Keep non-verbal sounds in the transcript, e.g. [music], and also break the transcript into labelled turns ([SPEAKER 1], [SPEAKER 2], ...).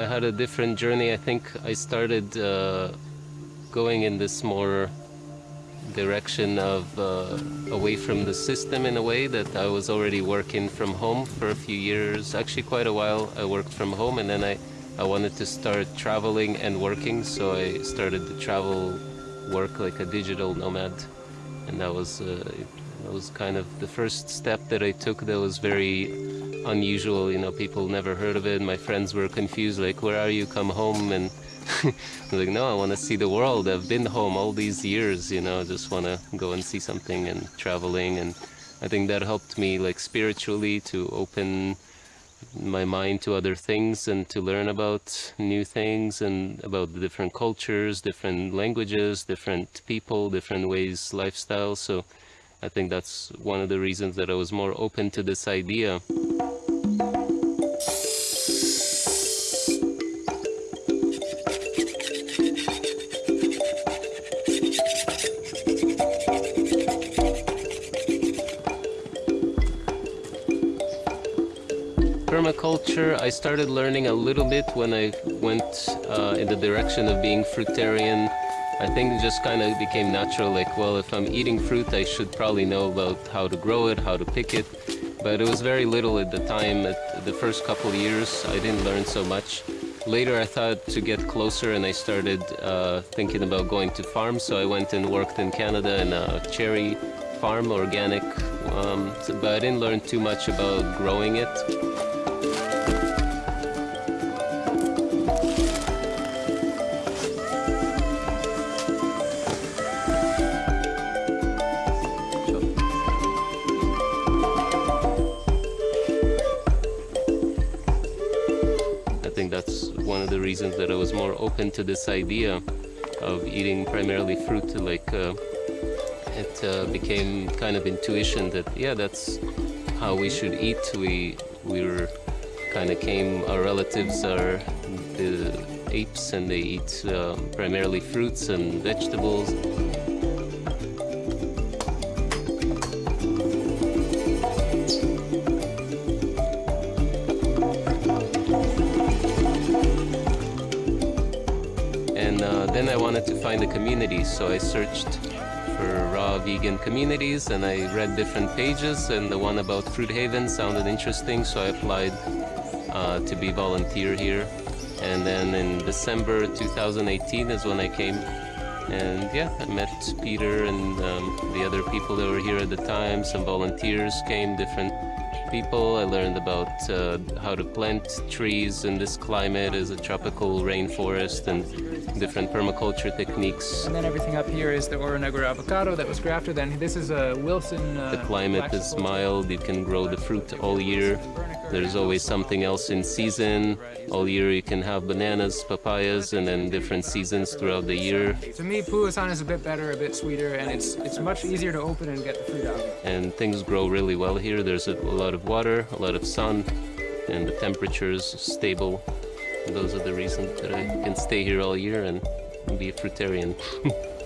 [SPEAKER 1] I had a different journey. I think I started uh, going in this more direction of uh, away from the system in a way that I was already working from home for a few years, actually quite a while. I worked from home and then I, I wanted to start traveling and working, so I started to travel work like a digital nomad, and that was uh, that was kind of the first step that I took. That was very unusual. You know, people never heard of it. My friends were confused, like, "Where are you? Come home!" And I was [laughs] like, "No, I want to see the world. I've been home all these years. You know, just want to go and see something and traveling." And I think that helped me, like, spiritually to open my mind to other things and to learn about new things and about the different cultures, different languages, different people, different ways, lifestyles. So I think that's one of the reasons that I was more open to this idea. Permaculture I started learning a little bit when I went uh, in the direction of being fruitarian. I think it just kind of became natural, like, well, if I'm eating fruit, I should probably know about how to grow it, how to pick it. But it was very little at the time. At the first couple years, I didn't learn so much. Later, I thought to get closer, and I started uh, thinking about going to farms. So I went and worked in Canada in a cherry farm, organic. Um, but I didn't learn too much about growing it. Reasons that I was more open to this idea of eating primarily fruit. Like uh, it uh, became kind of intuition that yeah, that's how we should eat. We we were kind of came. Our relatives are the apes, and they eat uh, primarily fruits and vegetables. I wanted to find a community, so I searched for raw vegan communities and I read different pages and the one about Fruit Haven sounded interesting, so I applied uh, to be volunteer here. And then in December 2018 is when I came and yeah, I met Peter and um, the other people that were here at the time. Some volunteers came, different people. I learned about uh, how to plant trees in this climate as a tropical rainforest and different permaculture techniques.
[SPEAKER 2] And then everything up here is the Oronegro avocado that was grafted. And this is a Wilson.
[SPEAKER 1] Uh, the climate is mild. You can grow the fruit all year. There's always something else in season. All year you can have bananas, papayas, and then different seasons throughout the year.
[SPEAKER 2] To me, Pulasan is a bit better, a bit sweeter, and it's it's much easier to open and get the fruit out.
[SPEAKER 1] And things grow really well here. There's a lot of water, a lot of sun, and the temperature is stable. Those are the reasons that I can stay here all year and be a fruitarian. [laughs]